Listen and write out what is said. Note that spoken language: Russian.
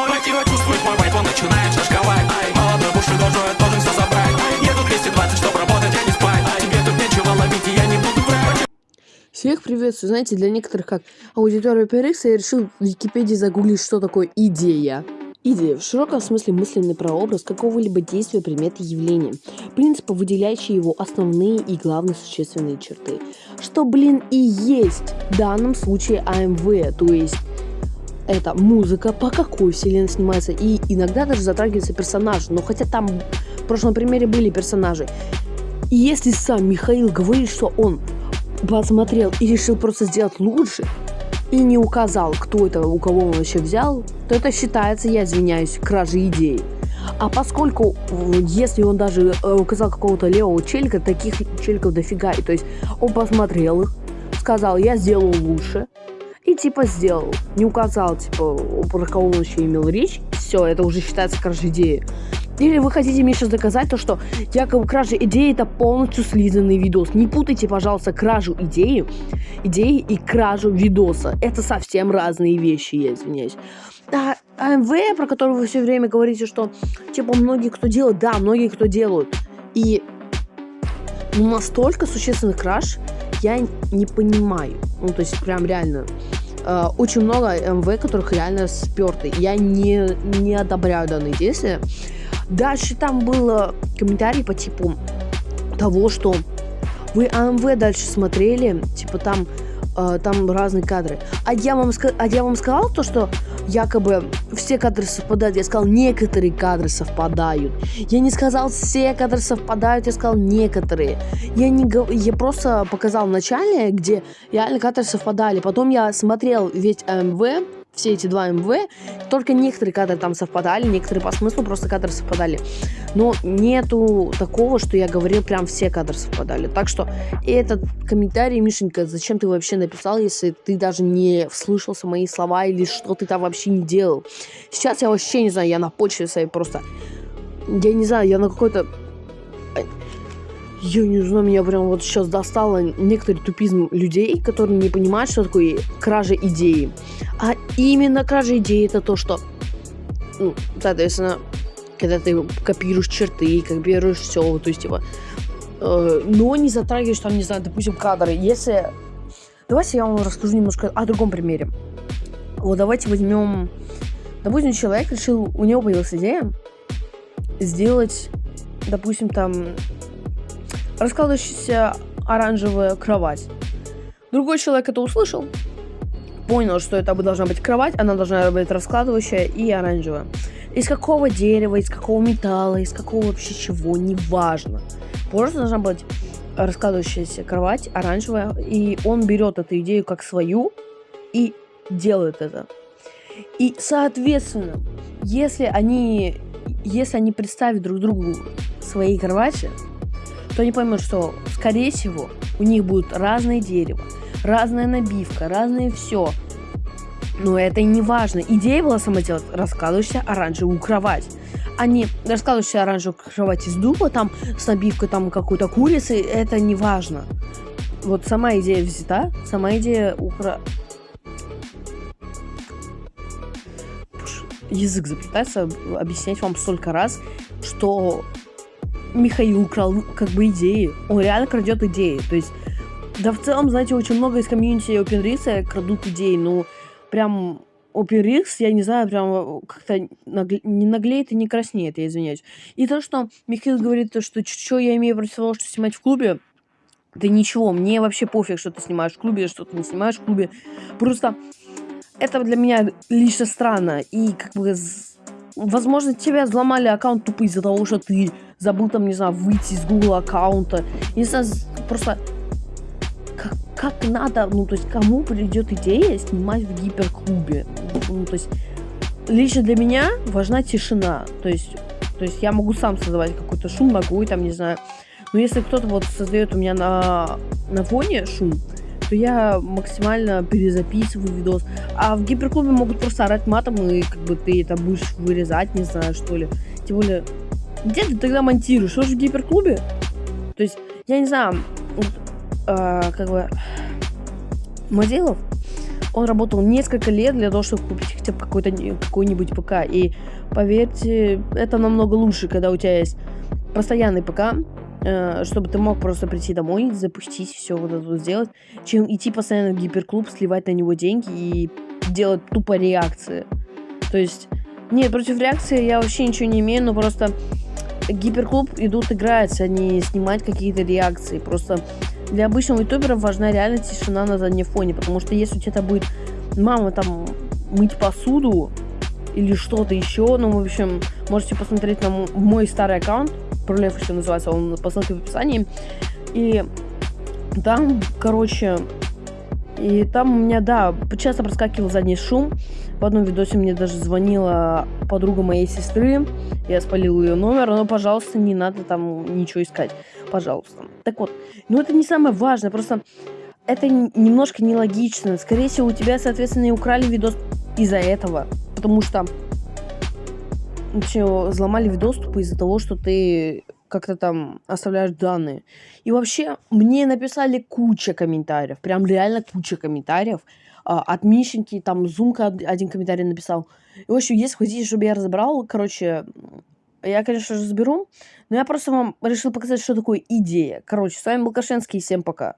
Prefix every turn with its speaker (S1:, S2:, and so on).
S1: Мое тело чувствует мой вайп, он начинает шашковать Ай, молодой бушидожой, должен все забрать еду 220, чтоб работать, а не спать тебе тут нечего ловить, и я не буду врать
S2: Всех приветствую. Знаете, для некоторых как аудитория PRX я решил в Википедии загуглить, что такое идея. Идея в широком смысле мысленный прообраз какого-либо действия, предмета, явления, принципа, выделяющие его основные и главные существенные черты. Что, блин, и есть в данном случае АМВ, то есть это музыка, по какой вселенной снимается, и иногда даже затрагивается персонаж, но хотя там в прошлом примере были персонажи. И если сам Михаил говорит, что он посмотрел и решил просто сделать лучше, и не указал, кто это, у кого он вообще взял, то это считается, я извиняюсь, кражей идеи. А поскольку, если он даже э, указал какого-то левого челика, таких челиков дофига, и то есть он посмотрел их, сказал, я сделал лучше, и типа сделал. Не указал, типа, про кого он еще имел речь, все, это уже считается кражей идеи. Или вы хотите мне сейчас доказать то, что якобы кража идеи это полностью слизанный видос. Не путайте, пожалуйста, кражу идеи, идеи и кражу видоса. Это совсем разные вещи, я извиняюсь. А АМВ, про который вы все время говорите, что типа многие кто делают, да, многие кто делают. И настолько существенный краж я не понимаю. Ну, то есть прям реально э, очень много МВ, которых реально сперты. Я не, не одобряю данные действия. Дальше там был комментарий по типу того, что вы АМВ дальше смотрели, типа там, э, там разные кадры. А я, вам, а я вам сказал то, что якобы все кадры совпадают. Я сказал, некоторые кадры совпадают. Я не сказал, все кадры совпадают, я сказал, некоторые. Я, не, я просто показал в начале, где реально кадры совпадали. Потом я смотрел весь АМВ, все эти два МВ, только некоторые кадры там совпадали, некоторые по смыслу просто кадры совпадали. Но нету такого, что я говорил, прям все кадры совпадали. Так что этот комментарий, Мишенька, зачем ты вообще написал, если ты даже не вслышался мои слова или что ты там вообще не делал? Сейчас я вообще не знаю, я на почве своей просто... Я не знаю, я на какой-то я не знаю, меня прям вот сейчас достало некоторый тупизм людей, которые не понимают, что такое кража идеи. А именно кража идеи это то, что, ну, соответственно, когда ты копируешь черты, копируешь все, то есть, типа, э, но не затрагиваешь там, не знаю, допустим, кадры. Если... Давайте я вам расскажу немножко о другом примере. Вот давайте возьмем... Допустим, человек решил, у него появилась идея сделать, допустим, там раскладывающаяся оранжевая кровать. Другой человек это услышал, понял, что это должна быть кровать, она должна быть раскладывающая и оранжевая. Из какого дерева, из какого металла, из какого вообще чего, неважно. Просто должна быть раскладывающаяся кровать оранжевая, и он берет эту идею как свою и делает это. И, соответственно, если они, если они представят друг другу свои кровати, то они поймут, что, скорее всего, у них будет разное дерево, разная набивка, разное все. Но это не важно. Идея была сама делать раскладывающаяся оранжевую кровать. А не раскладывающаяся оранжевую кровать из дуба, там, с набивкой там какой-то курицы, это не важно. Вот сама идея взята, сама идея укра... Язык заплетается объяснять вам столько раз, что Михаил украл как бы идеи. Он реально крадет идеи. То есть, да в целом, знаете, очень много из комьюнити OpenRix крадут идеи. Ну, прям OpenRix, я не знаю, прям как-то нагле... не наглеет и не краснеет, я извиняюсь. И то, что Михаил говорит, то, что что я имею против того, что снимать в клубе, да ничего, мне вообще пофиг, что ты снимаешь в клубе, что ты не снимаешь в клубе. Просто это для меня лично странно. И как бы, возможно, тебя взломали аккаунт тупо из-за того, что ты забыл там, не знаю, выйти из Google аккаунта. Не знаю, просто как, как надо, ну, то есть, кому придет идея снимать в гиперклубе? Ну, то есть, лично для меня важна тишина. То есть, то есть я могу сам создавать какой-то шум, могу, там, не знаю. Но если кто-то вот создает у меня на, на фоне шум, то я максимально перезаписываю видос. А в гиперклубе могут просто орать матом, и как бы ты это будешь вырезать, не знаю, что ли. Тем более, где ты тогда монтируешь? Что же в гиперклубе? То есть, я не знаю, вот, э, как бы, Мазилов, он работал несколько лет для того, чтобы купить хотя бы какой-то какой-нибудь ПК. И поверьте, это намного лучше, когда у тебя есть постоянный ПК, э, чтобы ты мог просто прийти домой, запустить все вот это сделать, чем идти постоянно в гиперклуб, сливать на него деньги и делать тупо реакции. То есть, нет, против реакции я вообще ничего не имею, но просто гиперклуб идут играть, а не снимать какие-то реакции. Просто для обычного ютубера важна реально тишина на заднем фоне, потому что если у тебя будет мама там мыть посуду или что-то еще, ну, в общем, можете посмотреть на мой старый аккаунт, Пролев еще называется, он по ссылке в описании, и там, короче, и там у меня, да, часто проскакивал задний шум. В одном видосе мне даже звонила подруга моей сестры. Я спалил ее номер, но, пожалуйста, не надо там ничего искать. Пожалуйста. Так вот, ну это не самое важное, просто это немножко нелогично. Скорее всего, у тебя, соответственно, и украли видос из-за этого. Потому что вообще взломали видос тупо из-за того, что ты как-то там оставляешь данные. И вообще, мне написали куча комментариев, прям реально куча комментариев. А, от Мишеньки, там, Зумка од- один комментарий написал. И, в общем, если хотите, чтобы я разобрал, короче, я, конечно разберу, но я просто вам решил показать, что такое идея. Короче, с вами был Кашенский, всем пока.